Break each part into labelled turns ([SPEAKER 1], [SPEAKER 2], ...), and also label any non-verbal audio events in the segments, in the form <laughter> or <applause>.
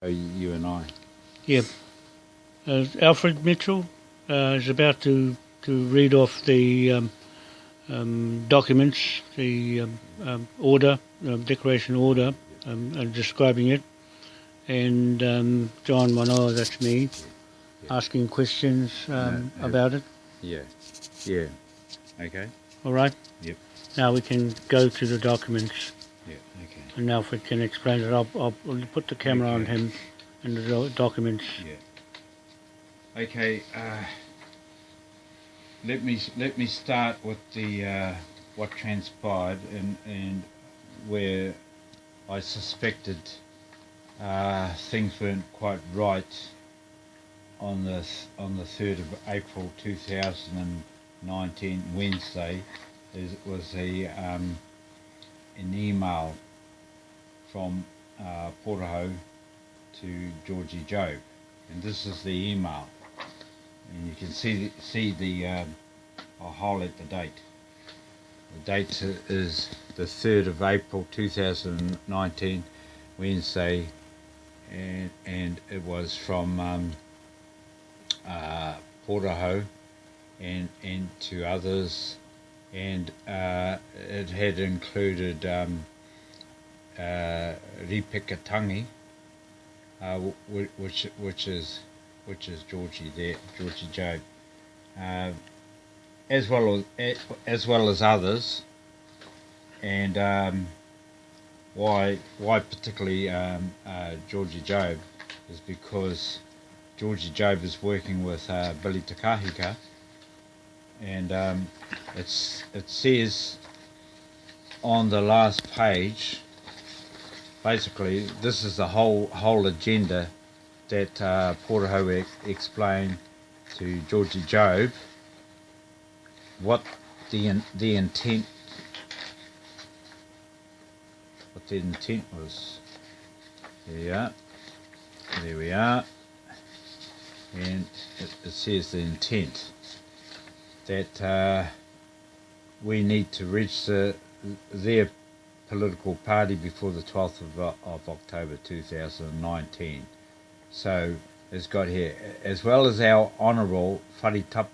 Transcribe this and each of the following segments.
[SPEAKER 1] Oh, you and I.
[SPEAKER 2] Yeah. Uh, Alfred Mitchell uh, is about to, to read off the um, um, documents, the um, um, order, um, declaration order, um, and describing it. And um, John Manoa, that's me, asking questions um,
[SPEAKER 1] No, no.
[SPEAKER 2] about it.
[SPEAKER 1] Yeah. Yeah. Okay.
[SPEAKER 2] All right?
[SPEAKER 1] Yep.
[SPEAKER 2] Now we can go to the documents,
[SPEAKER 1] Yeah. Okay.
[SPEAKER 2] and Alfred can explain it. I'll, I'll put the camera on him and the documents.
[SPEAKER 1] Yeah. Okay. Uh, let me let me start with the uh, what transpired and and where I suspected uh, things weren't quite right on the on the third of April two thousand and nineteen Wednesday. Is was a um, an email from uh, Portaho to Georgie Job, and this is the email, and you can see see the um, I'll highlight the date. The date is the third of April two thousand and nineteen, Wednesday, and and it was from um, uh, Portaho, and and to others, and uh, it had included um, uh, Ripikatangi uh, which which is which is Georgie there, Georgie Joe, uh, as well as as well as others, and um, why why particularly um, uh, Georgie Job is because Georgie Job is working with uh, Billy Takahika, and um, it's it says on the last page basically this is the whole whole agenda that uh, Portaho ex- explained to Georgie Job what the in, the intent what the intent was. Are. There we are. And it, it says the intent that uh, we need to reach the, their political party before the 12th of, of October 2019. So it's got here, as well as our honourable Wharitap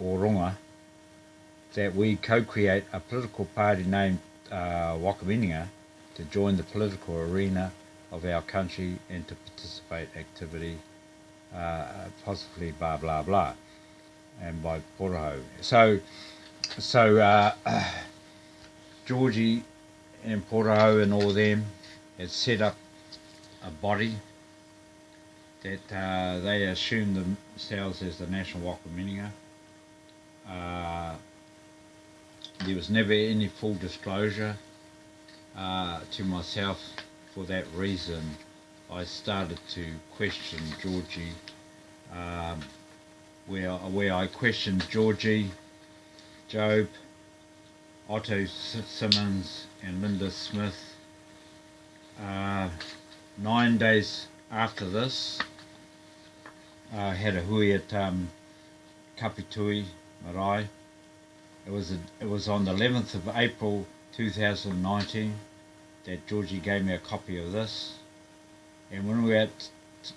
[SPEAKER 1] Oronga, that we co-create a political party named uh, Whakaminenga to join the political arena of our country and to participate activity, uh, possibly blah blah blah, and by Portaho. So, so uh, <coughs> Georgie and Portaho and all them had set up a body that uh, they assumed themselves as the National Whakaminenga. Uh, there was never any full disclosure uh, to myself. For that reason, I started to question Georgie, um, where where I questioned Georgie, Job, Otto Simmons, and Linda Smith. Uh, nine days after this, I had a hui at um, Kapitui Marae. It was a, it was on the 11th of April 2019 that Georgie gave me a copy of this. And when we were at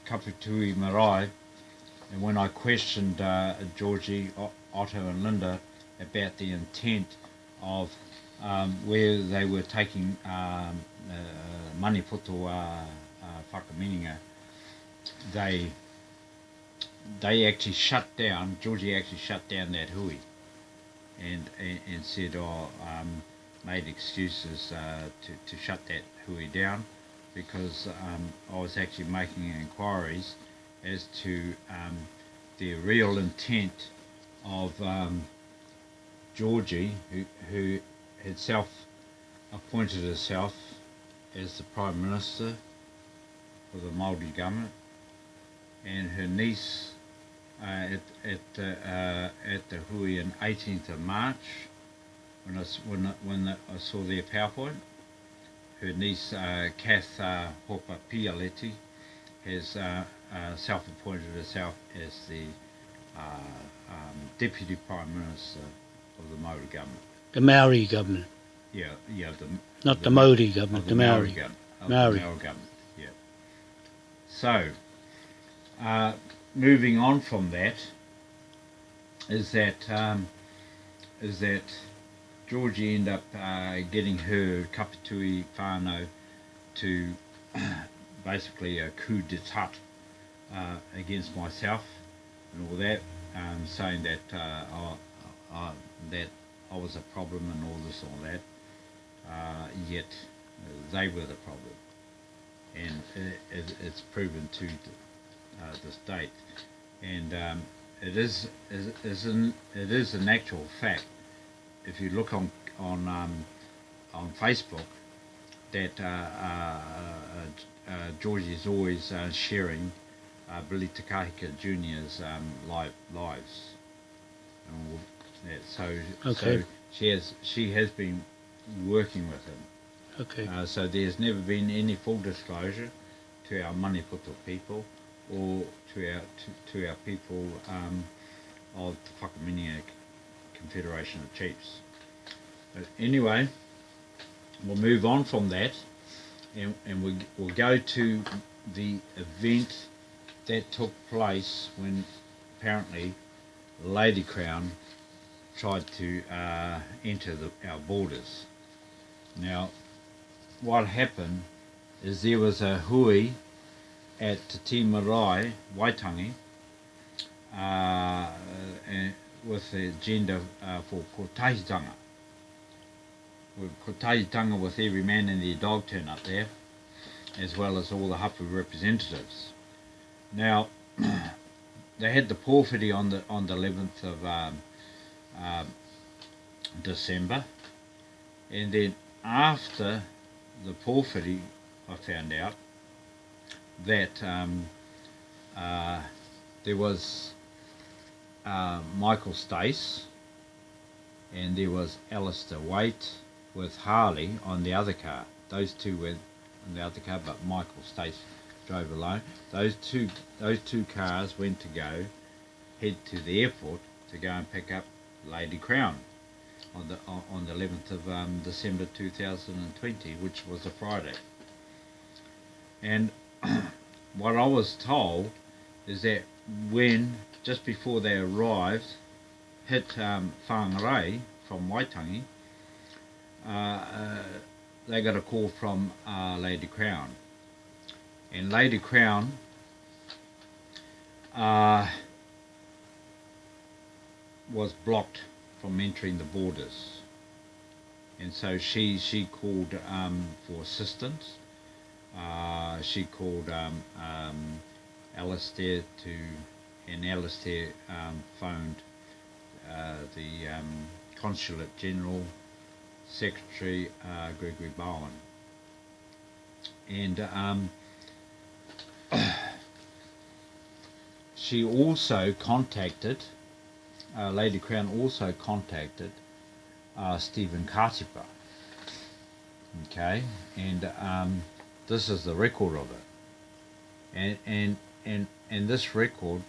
[SPEAKER 1] Kapitui Marae, and when I questioned uh, Georgie, Otto, and Linda about the intent of um, where they were taking um, uh, Maniapoto uh, uh, they they actually shut down. Georgie actually shut down that hui, and and, and said, "Oh, um, made excuses uh, to to shut that hui down." Because um, I was actually making inquiries as to um, the real intent of um, Georgie, who, who had self appointed herself as the Prime Minister for the Māori government, and her niece uh, at, at, the, uh, at the hui on 18th of March, when I, when, when I saw their PowerPoint, her niece uh, Kath uh, Hopa Pialeti has uh, uh, self-appointed herself as the uh, um, Deputy Prime Minister of the Maori government.
[SPEAKER 2] The Maori government,
[SPEAKER 1] Yeah, yeah, the
[SPEAKER 2] not the,
[SPEAKER 1] The-
[SPEAKER 2] Modi
[SPEAKER 1] of
[SPEAKER 2] government,
[SPEAKER 1] the
[SPEAKER 2] the
[SPEAKER 1] Maori
[SPEAKER 2] Maori.
[SPEAKER 1] government.
[SPEAKER 2] Maori.
[SPEAKER 1] the Maori government, yeah. So, uh, moving on from that, is that um, is that Georgie ended up uh, getting her Kapitui whānau to <coughs> basically a coup d'etat uh, against myself and all that, um, saying that uh, I, I, that I was a problem and all this all that. Uh, yet they were the problem, and it, it, it's proven to uh, this date. And um, it is is, is an, it is an actual fact. If you look on on um, on Facebook, that uh, uh, uh, Georgie is always uh, sharing uh, Billy Te Kahika Jr.'s um, live lives. And all that. So,
[SPEAKER 2] Okay.
[SPEAKER 1] so she has she has been working with him.
[SPEAKER 2] Okay.
[SPEAKER 1] Uh, so there's never been any full disclosure to our Maniapoto people or to our to, to our people um, of the Whakaminenga Confederation of Chiefs. But anyway, we'll move on from that and, and we, we'll go to the event that took place when apparently Lady Crown tried to uh, enter the, our borders. Now, what happened is there was a hui at Te Marae, Waitangi, uh, with the agenda uh, for kotahitanga. With kotahitanga with every man and their dog turn up there, as well as all the hapu representatives. Now, <clears throat> they had the pōwhiri on the on the 11th of um, um, December, and then after the pōwhiri, I found out that um, uh, there was uh, Michael Stace and there was Alistair Waite with Harley on the other car. Those two were on the other car, but Michael Stace drove alone. Those two those two cars went to go head to the airport to go and pick up Lady Crown on the on the 11th of um, December 2020, which was a Friday. And <clears throat> what I was told is that when just before they arrived, hit um, Whangarei from Waitangi, uh, uh, they got a call from uh, Lady Crown, and Lady Crown. Was blocked from entering the borders. And so she she called um, for assistance. Uh, she called um, um, Alistair to, and Alistair um, phoned uh, the um, Consulate General Secretary uh, Gregory Bowen. And um, <coughs> she also contacted uh, Lady Crown also contacted uh, Stephen Katipa. Okay, and um, this is the record of it, and and and and this record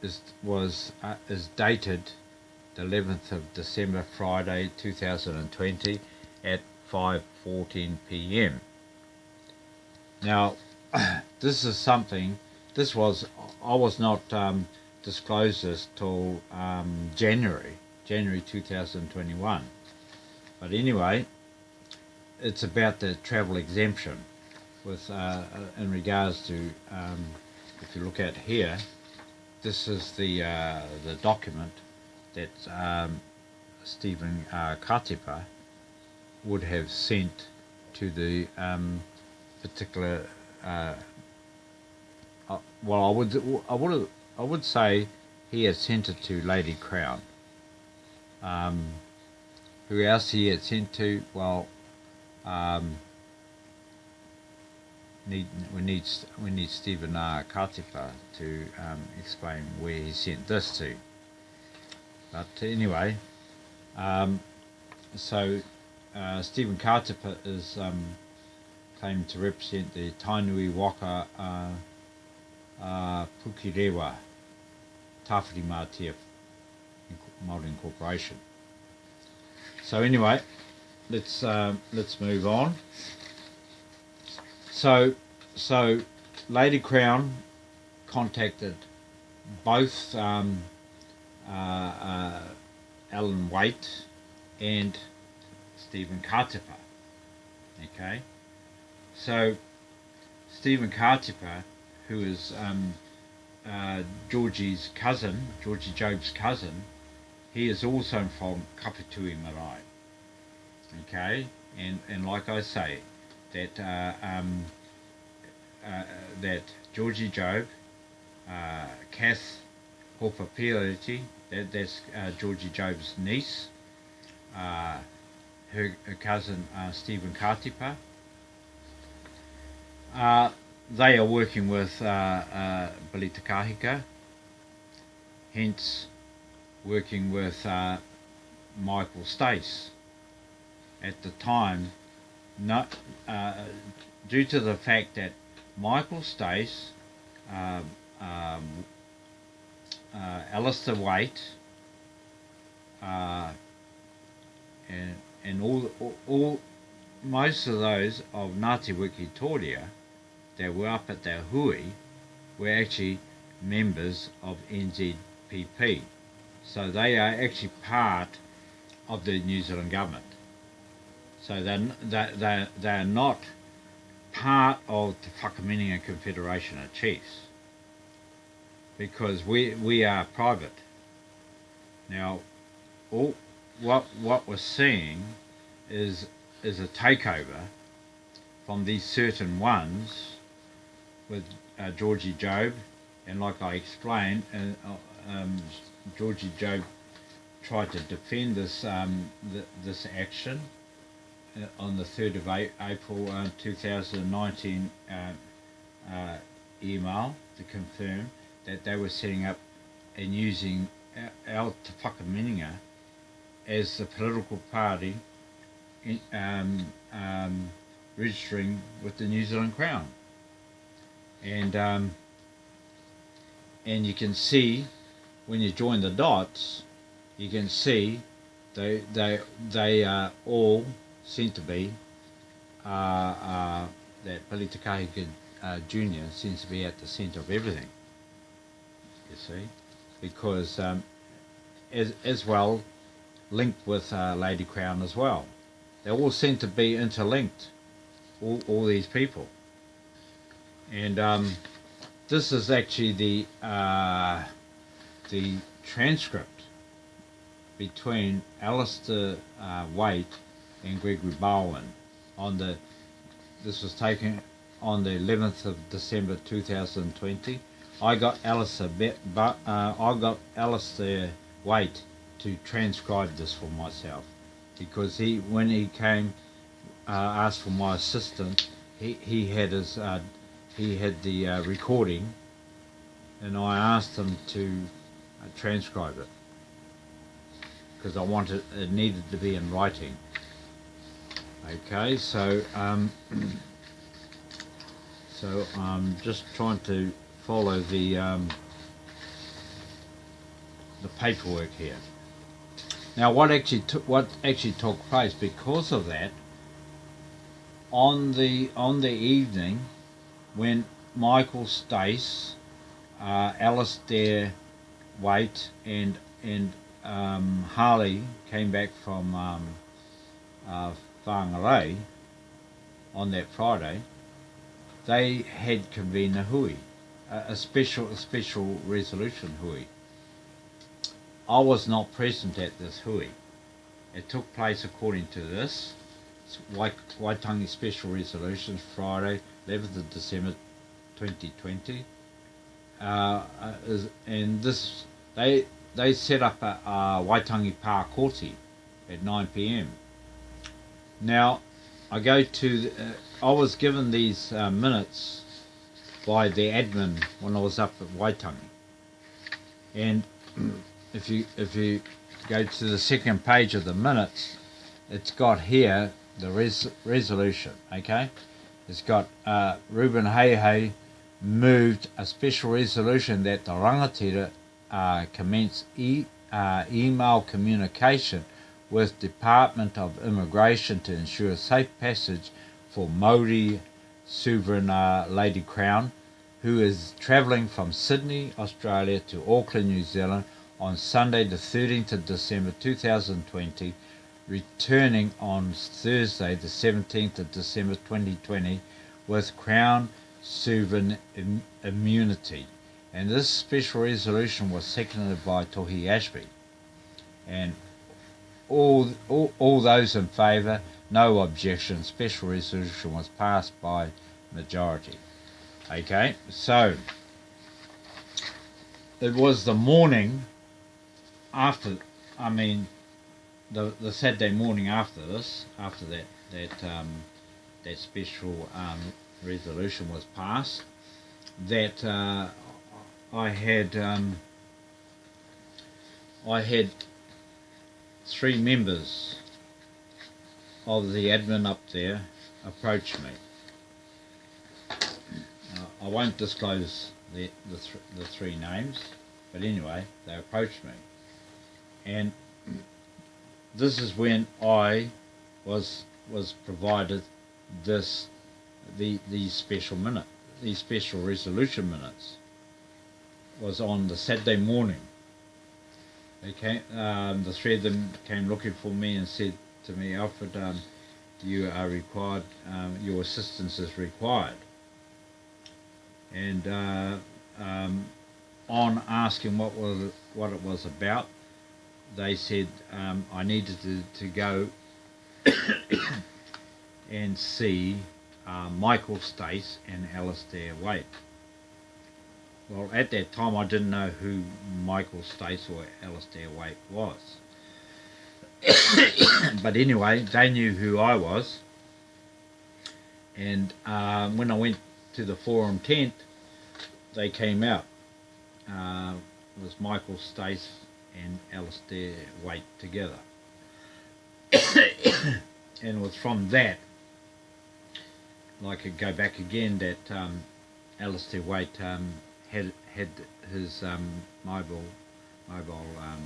[SPEAKER 1] is was uh, is dated the 11th of December, Friday, 2020, at 5:14 p.m. Now, <clears throat> this is something. This was I was not. Um, disclosed this till um, January, January 2021. But anyway, it's about the travel exemption with uh, in regards to um, if you look at here, this is the uh, the document that um, Stephen uh, Katipa would have sent to the um, particular. Uh, uh, well, I would I would have I would say he had sent it to Lady Crown. Um, who else he had sent to? Well, um, need we need we need Stephen R. Katipa to um, explain where he sent this to. But anyway, um, so uh, Stephen Katipa is um, claiming to represent the Tainui Waka. Uh, uh, Pukirewa Tawhiri Mātia Māori Incorporation. So anyway, let's um, let's move on. So so Lady Crown contacted both um, uh, uh, Alan Waite and Stephen Katipa. Okay, so Stephen Katipa, who is um, uh, Georgie's cousin, Georgie Job's cousin, he is also from Kapitui Marae. Okay, and and like I say, that uh, um, uh, that Georgie Job, uh, Kath that, that's uh, Georgie Job's niece, uh, her, her cousin uh, Stephen Katipa. They are working with uh, uh, Billy Te Kahika, hence working with uh, Michael Stace. At the time, not, uh, due to the fact that Michael Stace, um, um, uh, Alistair Waite, uh, and, and all, all, all, most of those of Ngāti Wiki Toria that were up at the hui were actually members of NZPP. So they are actually part of the New Zealand government. So they're, they're, they're, not part of the Whakaminenga Confederation of Chiefs because we, we are private. Now, all, what, what we're seeing is, is a takeover from these certain ones with uh, Georgie Job, and like I explained, uh, um, Georgie Job tried to defend this um, th this action uh, on the 3rd of April uh, 2019 uh, uh, email to confirm that they were setting up and using Al Te as the political party in, um, um, registering with the New Zealand Crown. And um, and you can see when you join the dots, you can see they they they are all seem to be uh, uh, that Billy uh, Jr. seems to be at the centre of everything. You see, because um, as as well linked with uh, Lady Crown as well. They all seem to be interlinked. All all these people. And um, this is actually the uh, the transcript between Alistair uh, Waite and Gregory Bowen on the this was taken on the 11th of December 2020. I got Alistair but uh, I got Alistair Waite to transcribe this for myself because he when he came uh, asked for my assistance he, he had his uh, he had the uh, recording and I asked him to uh, transcribe it. Because I wanted it needed to be in writing. Okay so um, <clears throat> so I'm just trying to follow the um, the paperwork here. Now what actually took what actually took place because of that on the on the evening when Michael Stace uh, Alistair Waite and and um, Harley came back from um, uh, Whangarei on that Friday, they had convened a hui, a, a special a special resolution hui. I was not present at this hui. It took place according to this Waitangi Special Resolutions Friday, 11th of December 2020. Uh, uh, is, and this they they set up a, a Waitangi Park Koti at 9 p.m. Now, I go to, the, uh, I was given these uh, minutes by the admin when I was up at Waitangi. And <clears throat> if you, if you go to the second page of the minutes, it's got here the res resolution, okay? It's got uh, Ruben Heihei moved a special resolution that the rangatira uh, commence e uh, email communication with Department of Immigration to ensure safe passage for Maori sovereign uh, Lady Crown who is travelling from Sydney, Australia to Auckland, New Zealand on Sunday, the 13th of December 2020, returning on Thursday, the 17th of December 2020, with Crown Sovereign Im- immunity. And this special resolution was seconded by Tohi Ashby. And all, all, all those in favour, no objection, special resolution was passed by majority. Okay, so it was the morning after, I mean, the the Saturday morning after this, after that that um, that special um, resolution was passed, that uh, I had um, I had three members of the admin up there approach me. Uh, I won't disclose the the, th- the three names, but anyway, they approached me, and this is when I was was provided this the these special minute these special resolution minutes was on the Saturday morning. They came, um, the three of them came looking for me and said to me, Alfred, um, you are required, um, your assistance is required. And uh, um, on asking what was what it was about, they said um, I needed to, to go <coughs> and see uh, Michael Stace and Alistair Waite. Well, at that time, I didn't know who Michael Stace or Alistair Waite was. <coughs> but anyway, they knew who I was. And um, when I went to the forum tent, they came out. Uh, it was Michael Stace and Alistair Waite together. <coughs> and it was from that, like I could go back again, that um, Alistair Waite um, had had his um, mobile mobile um,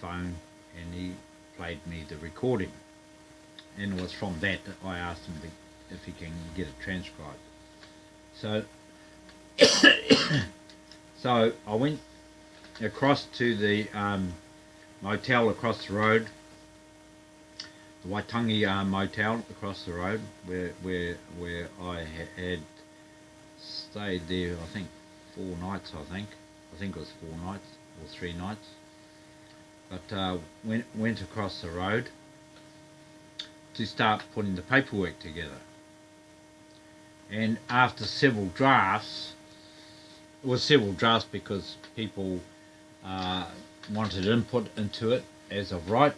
[SPEAKER 1] phone, and he played me the recording. And it was from that that I asked him to, if he can get it transcribed. So, <coughs> <coughs> so I went across to the um, motel across the road, the Waitangi uh, motel across the road, where where where I ha- had stayed there. I think four nights. I think I think it was four nights or three nights. But uh, went went across the road to start putting the paperwork together. And after several drafts, it was several drafts because people uh, wanted input into it as of right.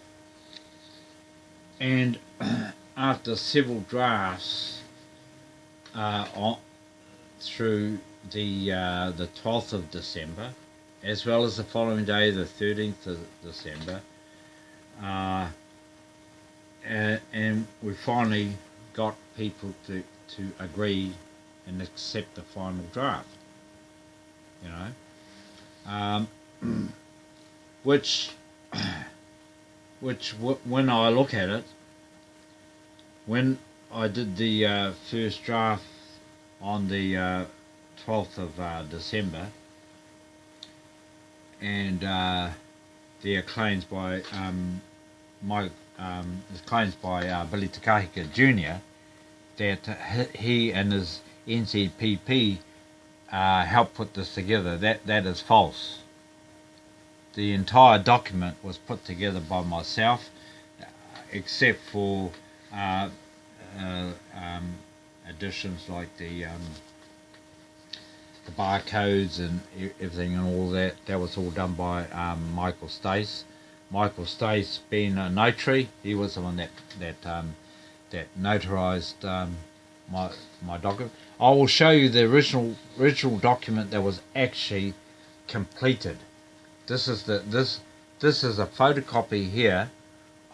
[SPEAKER 1] And <clears throat> after several drafts uh, on, through the uh, the 12th of December, as well as the following day, the 13th of December, uh, and, and we finally got people to, to agree and accept the final draft. You know, um, which <clears throat> which when I look at it, when I did the uh, first draft on the uh, 12th of uh, December, and uh, the claims by um, my um, claims by uh, Billy Te Kahika Jr. that he and his NZPP uh, helped put this together. That that is false. The entire document was put together by myself, except for uh, uh, um, additions like the um, the barcodes and everything and all that. That was all done by um, Michael Stace. Michael Stace being a notary, he was the one that that um, that notarized um, my my document. I will show you the original original document that was actually completed. This is the this this is a photocopy here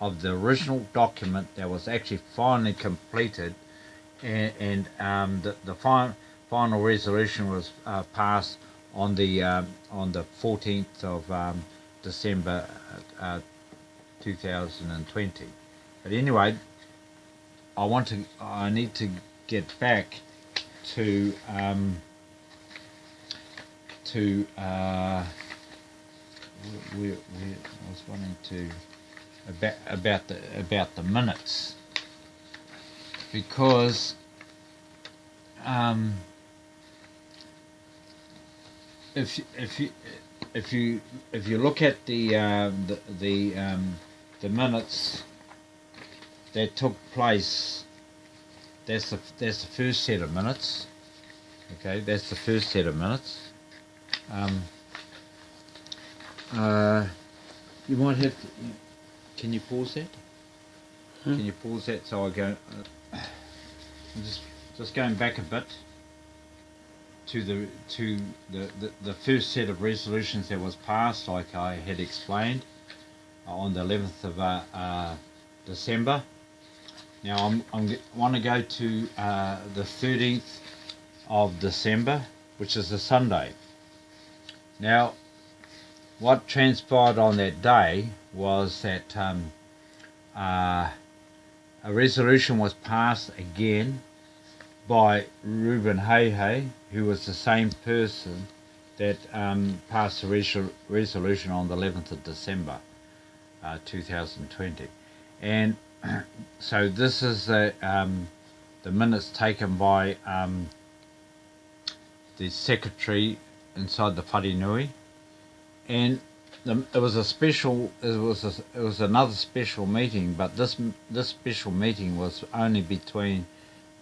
[SPEAKER 1] of the original document that was actually finally completed, and, and um, the the final final resolution was uh, passed on the um, on the 14th of um, December uh, 2020. But anyway, I want to I need to get back to um, to uh, we, we, I was wanting to about about the about the minutes. Because um, if if you if you if you look at the um, the the, um, the minutes that took place that's the that's the first set of minutes. Okay that's the first set of minutes. Um, uh, you might have to, can you pause that
[SPEAKER 2] Hmm?
[SPEAKER 1] can you pause that so I go uh, I'm just just going back a bit to the to the, the, the first set of resolutions that was passed, like I had explained, uh, on the 11th of uh, uh, December. Now I'm, I'm want to go to uh, the 13th of December, which is a Sunday. Now, what transpired on that day was that um, uh, a resolution was passed again by Reuben Hayhay, who was the same person that um, passed the resol- resolution on the 11th of December uh, 2020. And <clears throat> so this is the, um, the minutes taken by um, the secretary inside the Wharenui. And it was a special, it was a, it was another special meeting, but this this special meeting was only between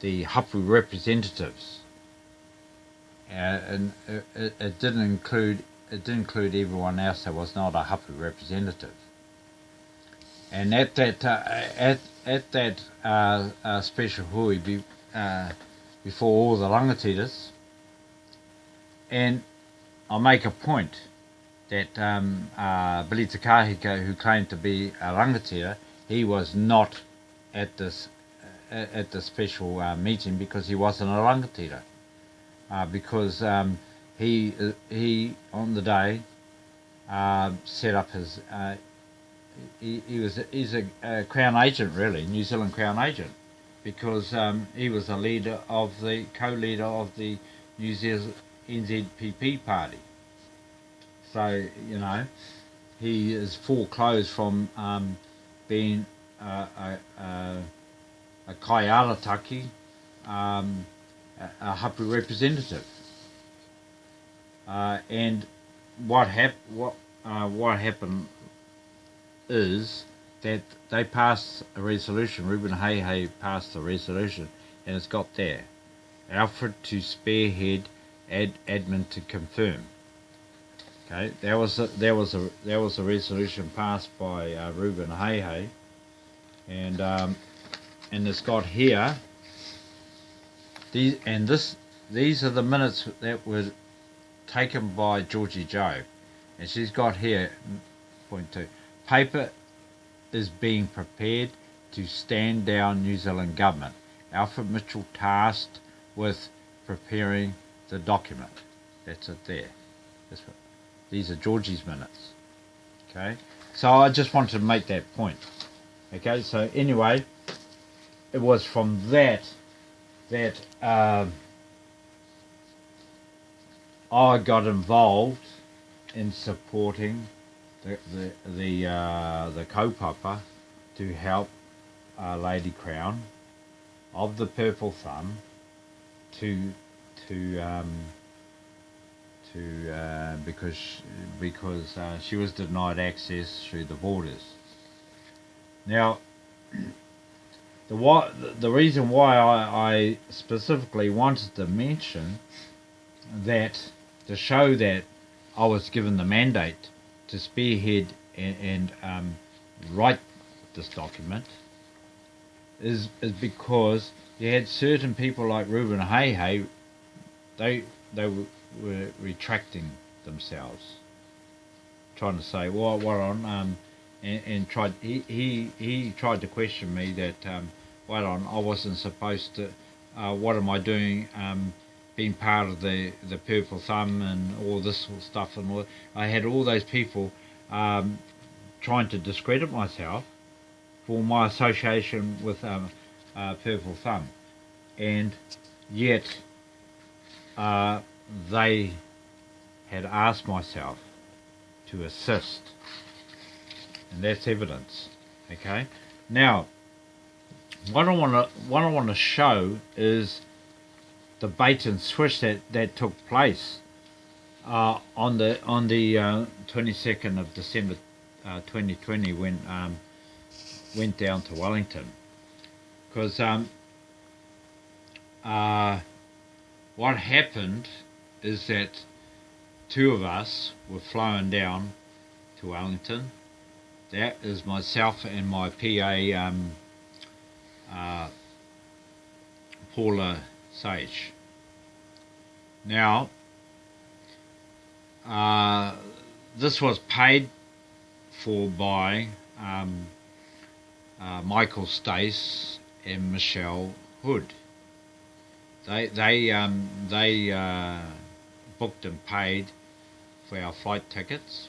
[SPEAKER 1] the Hapu representatives, uh, and it, it, didn't include it didn't include everyone else that was not a Hapu representative. And at that uh, at at that uh, uh, special hui be, uh, before all the rangatiras, and I'll make a point that um, uh, Billy Te Kahika, who claimed to be a rangatira, he was not at this uh, at the special uh, meeting because he wasn't a rangatira. Uh, because um, he uh, he on the day uh, set up his he, he was he's a, a crown agent really New Zealand crown agent because um, he was a leader of the co-leader of the New Zealand NZPP party. So you know, he is foreclosed from um, being a, a, a kaiarataki, um, a, a hapu representative. Uh, and what hap- what uh, what happened is that they passed a resolution. Ruben Hay Hay passed a resolution, and it's got there. Alfred to spearhead, ad, admin to confirm. Okay, there was a, there was a there was a resolution passed by uh, Ruben Hay Hay, and um, and it's got here. These and this these are the minutes that were taken by Georgie Joe, and she's got here point two paper is being prepared to stand down New Zealand government. Alfred Mitchell tasked with preparing the document. That's it there. That's what, these are Georgie's minutes. Okay, so I just wanted to make that point. Okay, so anyway, it was from that that um, I got involved in supporting the the the, uh, the kaupapa to help uh, Lady Crown of the Purple Thumb to to um, to uh, because because uh, she was denied access through the borders. Now, <clears throat> the why, the reason why I, I specifically wanted to mention that to show that I was given the mandate to spearhead and, and um, write this document is is because you had certain people like Reuben Hay Hay, they they were, were retracting themselves, trying to say, well, on, um, and, and tried he, he he tried to question me that, um, on, I wasn't supposed to, uh, what am I doing, um, being part of the the Purple Thumb and all this stuff, and all, I had all those people um, trying to discredit myself for my association with um, uh, Purple Thumb, and yet uh, they had asked myself to assist. And that's evidence. Okay? Now, what I want to what I want to show is the bait and switch that, that took place uh, on the on the uh, 22nd of December uh, 2020 when um, went down to Wellington because um, uh, what happened is that two of us were flown down to Wellington. That is myself and my PA um, uh, Paula Sage. Now, uh, this was paid for by um, uh, Michael Stace and Michelle Hood. They they um, they uh, booked and paid for our flight tickets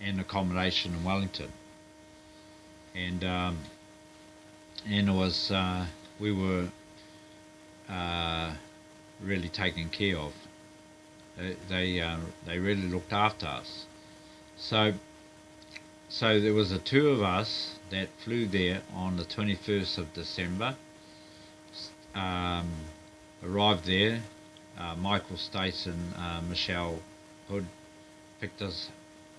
[SPEAKER 1] and accommodation in Wellington, and um, and it was uh, we were uh, really taken care of. They they, uh, they really looked after us. So so there was a two of us that flew there on the 21st of December. Um, arrived there. Uh, Michael Stace and uh, Michelle Hood picked us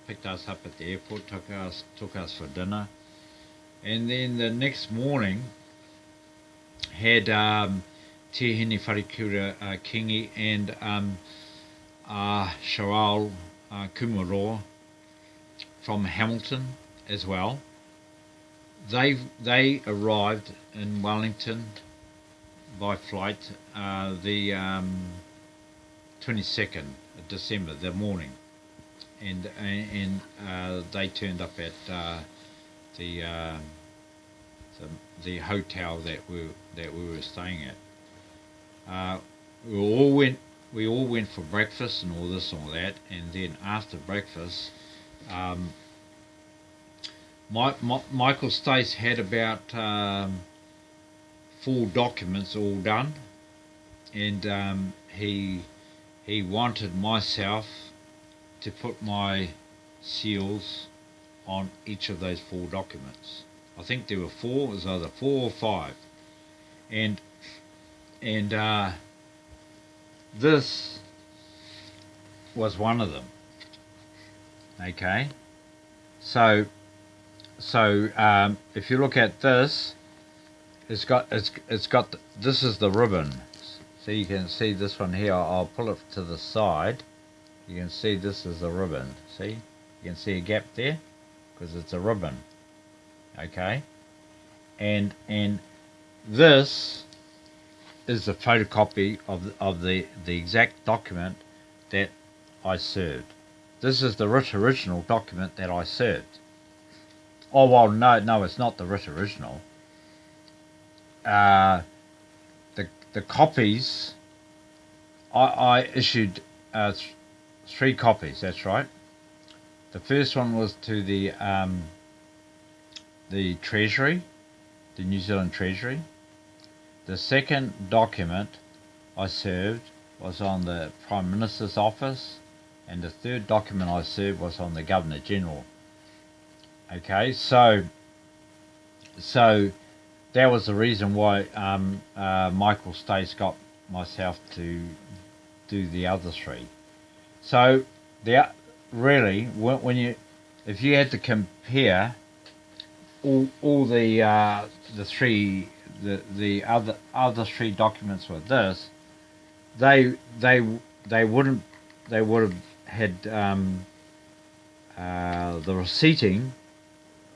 [SPEAKER 1] picked us up at the airport, took us took us for dinner, and then the next morning had um, Tihini Wharekura uh, Kingi and um, uh, uh, from Hamilton as well. They they arrived in Wellington by flight uh, the um, 22nd December, the morning, and and uh, they turned up at uh, the, uh, the the hotel that we that we were staying at. Uh, we all went we all went for breakfast and all this and all that, and then after breakfast. Um, my, my, Michael Stace had about um, full documents all done, and um, he he wanted myself to put my seals on each of those four documents. I think there were four. It was either four or five, and and uh, this was one of them. Okay, so so um, if you look at this, it's got it's it's got this is the ribbon. So you can see this one here. I'll pull it to the side. You can see this is a ribbon. See, you can see a gap there because it's a ribbon. Okay, and and this is the photocopy of of the the exact document that I served. This is the writ original document that I served. Oh well, no, no, it's not the writ original. Uh, the copies. I, I issued uh, th three copies. That's right. The first one was to the um, the Treasury, the New Zealand Treasury. The second document I served was on the Prime Minister's office, and the third document I served was on the Governor General. Okay, so so that was the reason why um, uh, Michael Stace got myself to do the other three. So the really when, when you if you had to compare all all the uh, the three the the other other three documents with this, they they they wouldn't they would have had um, uh, the receipting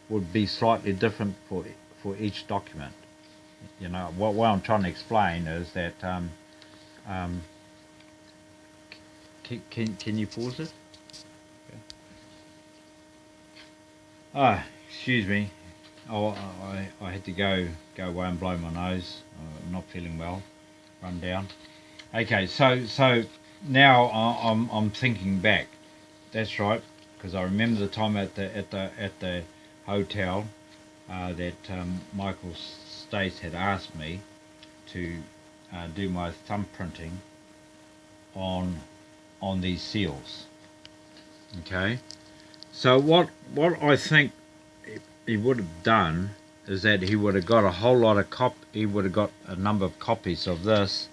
[SPEAKER 1] would be slightly different for for each document. You know what, what I'm trying to explain is that um, um, can, can you pause it? Ah, excuse me. Oh, I, I had to go go away and blow my nose. I'm not feeling well, run down. Okay, so so now I'm I'm thinking back. That's right, because I remember the time at the at the at the hotel uh, that um, Michael Stace had asked me to uh, do my thumbprinting on on these seals. Okay, so what what I think he would have done is that he would have got a whole lot of cop. He would have got a number of copies of this,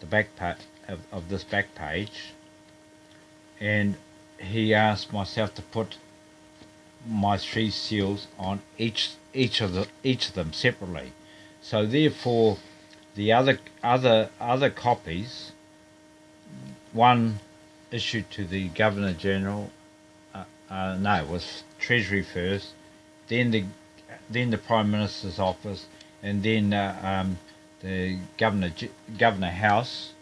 [SPEAKER 1] the back pa- of, of this back page, and he asked myself to put my three seals on each each of the each of them separately. So therefore, the other other other copies, one issued to the Governor General, uh, uh, no, it was Treasury first, then the then the Prime Minister's office, and then uh, um, the Governor Governor House.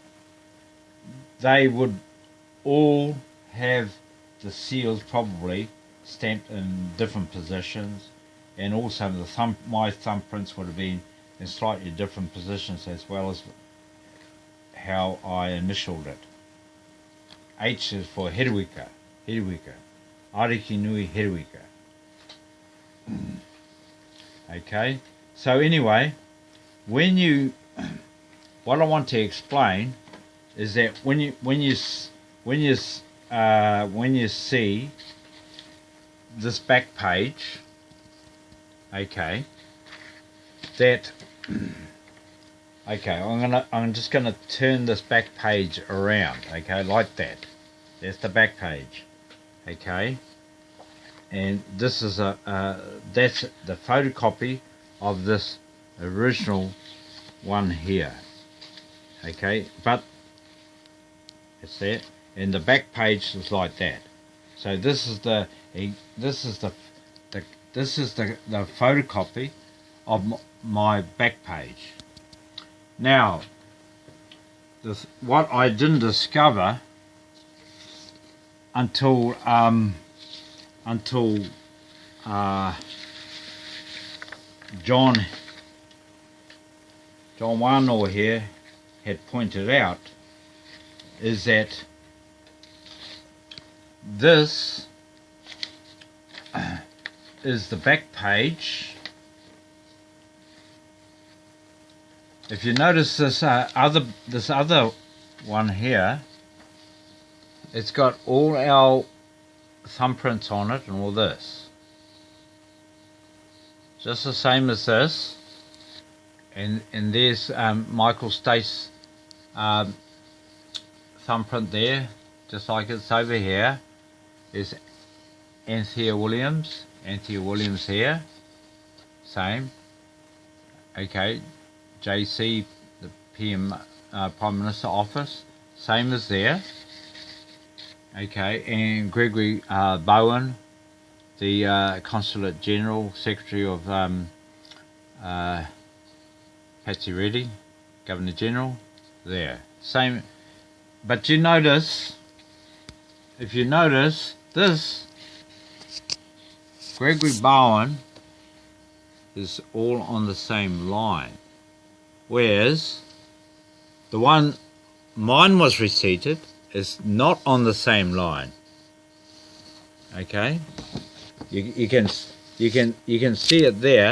[SPEAKER 1] They would all have the seals probably stamped in different positions, and also the thumb my thumbprints would have been in slightly different positions as well as how I initialed it. H is for Herewika, Herewika, Ariki Nui Herewika. Okay, so anyway, when you, what I want to explain is that when you when you when you uh, when you see this back page, okay, that <clears throat> okay, I'm gonna I'm just gonna turn this back page around, okay, like that. That's the back page, okay? And this is a uh, that's the photocopy of this original one here okay? But it's there and the back page is like that. So this is the this is the, the this is the, the photocopy of my back page now this what I didn't discover until um, until uh, John John Wano here had pointed out is that this is the back page. If you notice this uh, other this other one here, it's got all our thumbprints on it and all this. Just the same as this. And, and there's um, Michael Stace um, thumbprint there, just like it's over here. There's Anthea Williams, Anthea Williams here, same. Okay, JC, the PM uh, Prime Minister office, same as there. Okay, and Gregory uh, Baughen, the uh, Consulate General, Secretary of um, uh, Patsy Reddy, Governor General, there. Same, but you notice, if you notice, this Gregory Baughen is all on the same line, whereas the one mine was receipted is not on the same line. Okay, you, you can you can you can see it there